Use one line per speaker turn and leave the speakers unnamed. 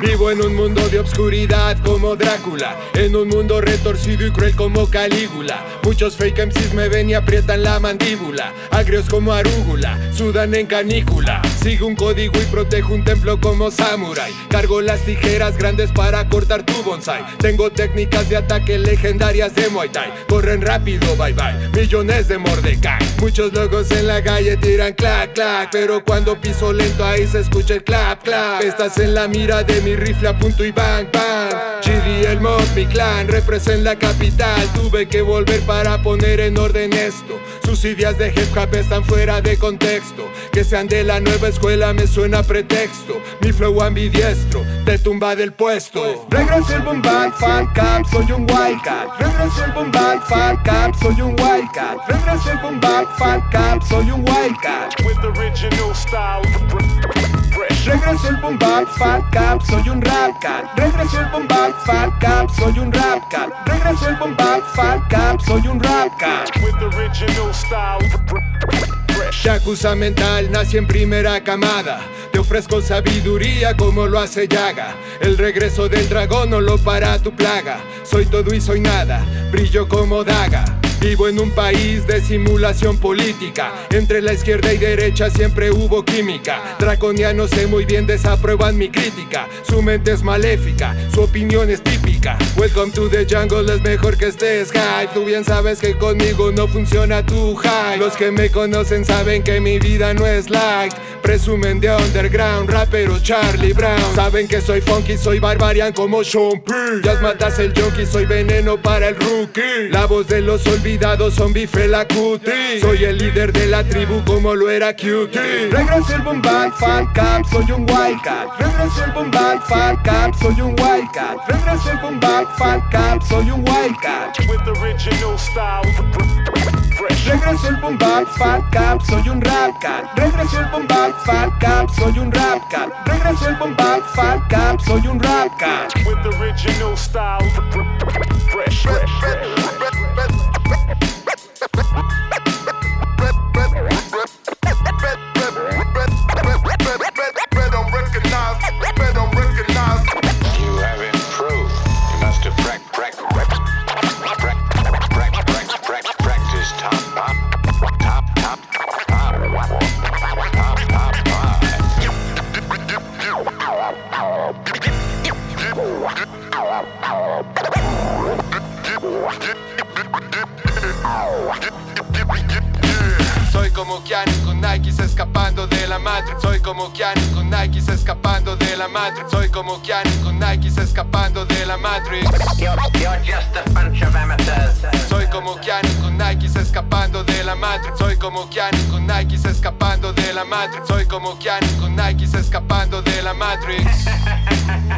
Vivo en un mundo de obscuridad como Drácula En un mundo retorcido y cruel como Calígula. Muchos fake MCs me ven y aprietan la mandíbula. Agrios como arúgula, sudan en canícula. Sigo un código y protejo un templo como samurai Cargo las tijeras grandes para cortar tu bonsai. Tengo técnicas de ataque legendarias de Muay Thai. Corren rápido, bye bye, millones de Mordecai. Muchos locos en la calle tiran clac clac Pero cuando piso lento ahí se escucha el clap clap. Estás en la mira de mi rifle a punto y bang bang. GD el mod, mi clan, represent la capital. Tuve que volver para poner en orden esto. Sus ideas de hip hop están fuera de contexto. Que sean de la nueva escuela me suena pretexto. Mi flow ambidiestro te tumba del puesto. Regreso el boom fan camp, soy un wildcat Regreso el boom fan camp, soy un wildcat Regreso el boom bang fan camp, soy un wildcat
with original style.
Regreso el boom bap fan camp, soy un rap cat. Regreso el boom bap fan camp, soy un rap cat. Regreso el boom bap fan camp, soy un rap cat.
with original style. Fresh.
Yakuza mental, nací en primera camada. Te ofrezco sabiduría como lo hace Yaga. El regreso del dragón no lo para tu plaga. Soy todo y soy nada, brillo como daga. Vivo en un país de simulación política. Entre la izquierda y derecha siempre hubo química. Draconianos sé muy bien desaprueban mi crítica. Su mente es maléfica, su opinión es típica. Welcome to the jungle, es mejor que estés high. Tú bien sabes que conmigo no funciona tu high. Los que me conocen saben que mi vida no es light. Presumen de underground, rapero Charlie Brown. Saben que soy funky, soy barbarian como Sean P. Ya matas el junkie, soy veneno para el rookie. La voz de los olvidados, zombie la cutie. Soy el líder de la tribu como lo era Cutie. Regreso el boom bang fan camp, soy un wildcat. Regreso el boom bang fan camp, soy un wildcat. Regreso el boom bang fan camp, soy un wildcat.
Fresh.
Regreso el boom bap fan camp, soy un rap cat. Regreso el boom fan camp, soy un rap cat. Regreso el boom fan camp, soy un rap cat.
with original style. Fresh. Fresh.
Soy como Keanu con Nike se escapando de la madre. Soy como Keanu con Nike se escapando de la madre. Soy como Keanu con Nike se escapando de la
madre.
Soy como Keanu con Nike se escapando de la madre. Soy como Keanu con Nike se escapando de la madre. Soy como Keanu con Nike se escapando la Matrix.